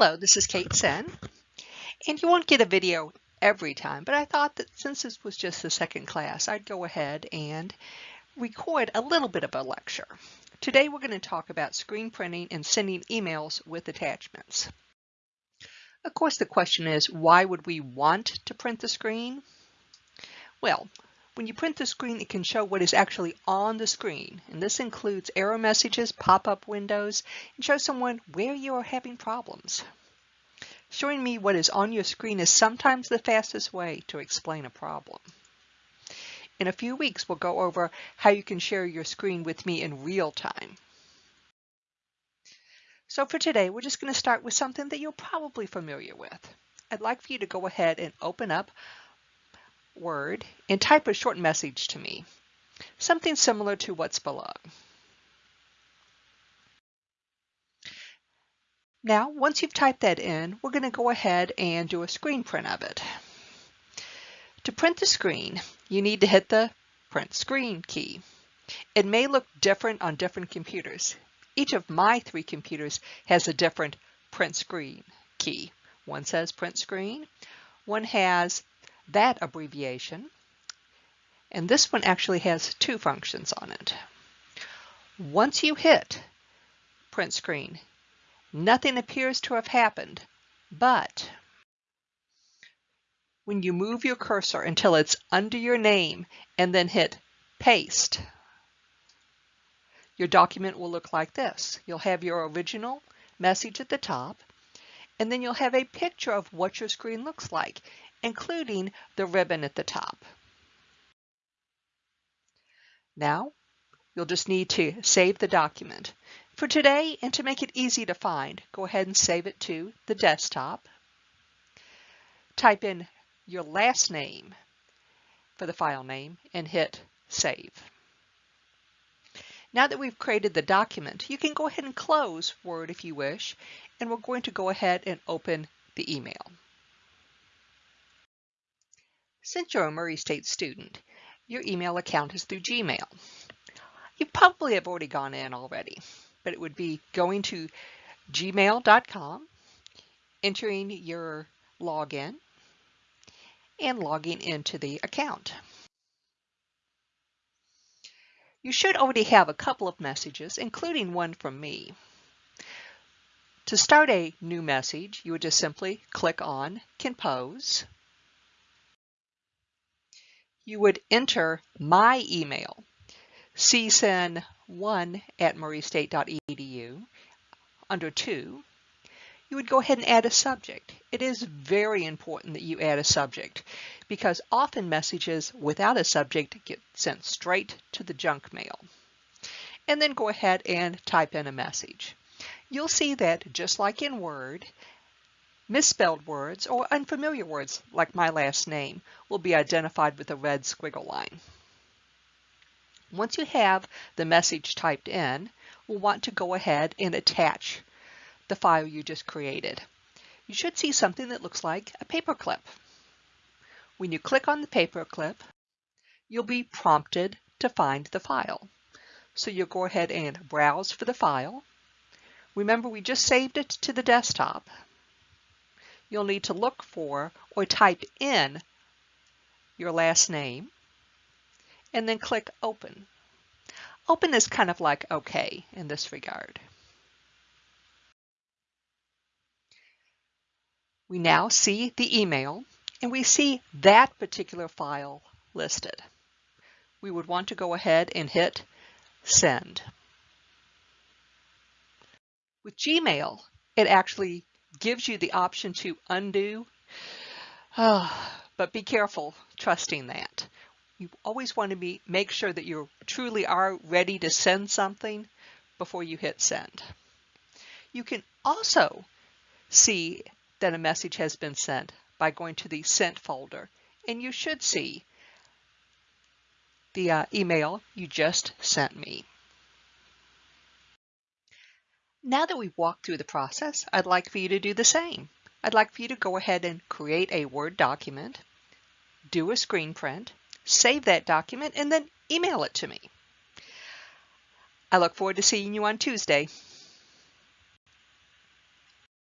Hello, this is Kate Sen, and you won't get a video every time, but I thought that since this was just the second class, I'd go ahead and record a little bit of a lecture. Today we're going to talk about screen printing and sending emails with attachments. Of course, the question is, why would we want to print the screen? Well, when you print the screen, it can show what is actually on the screen, and this includes error messages, pop-up windows, and show someone where you are having problems. Showing me what is on your screen is sometimes the fastest way to explain a problem. In a few weeks, we'll go over how you can share your screen with me in real time. So for today, we're just going to start with something that you're probably familiar with. I'd like for you to go ahead and open up Word and type a short message to me, something similar to what's below. Now, once you've typed that in, we're going to go ahead and do a screen print of it. To print the screen, you need to hit the Print Screen key. It may look different on different computers. Each of my three computers has a different Print Screen key. One says Print Screen, one has that abbreviation. And this one actually has two functions on it. Once you hit print screen, nothing appears to have happened, but when you move your cursor until it's under your name and then hit paste, your document will look like this. You'll have your original message at the top, and then you'll have a picture of what your screen looks like including the ribbon at the top. Now, you'll just need to save the document. For today, and to make it easy to find, go ahead and save it to the desktop. Type in your last name for the file name and hit Save. Now that we've created the document, you can go ahead and close Word if you wish, and we're going to go ahead and open the email. Since you're a Murray State student, your email account is through Gmail. You probably have already gone in already, but it would be going to gmail.com, entering your login, and logging into the account. You should already have a couple of messages, including one from me. To start a new message, you would just simply click on Compose you would enter my email, csen1 at murraystate.edu. Under 2, you would go ahead and add a subject. It is very important that you add a subject because often messages without a subject get sent straight to the junk mail. And then go ahead and type in a message. You'll see that just like in Word, Misspelled words or unfamiliar words, like my last name, will be identified with a red squiggle line. Once you have the message typed in, we'll want to go ahead and attach the file you just created. You should see something that looks like a paperclip. When you click on the paperclip, you'll be prompted to find the file. So you'll go ahead and browse for the file. Remember, we just saved it to the desktop you'll need to look for or type in your last name and then click Open. Open is kind of like OK in this regard. We now see the email and we see that particular file listed. We would want to go ahead and hit Send. With Gmail, it actually gives you the option to undo. Oh, but be careful trusting that. You always want to be make sure that you truly are ready to send something before you hit send. You can also see that a message has been sent by going to the sent folder and you should see the uh, email you just sent me. Now that we've walked through the process, I'd like for you to do the same. I'd like for you to go ahead and create a Word document, do a screen print, save that document, and then email it to me. I look forward to seeing you on Tuesday.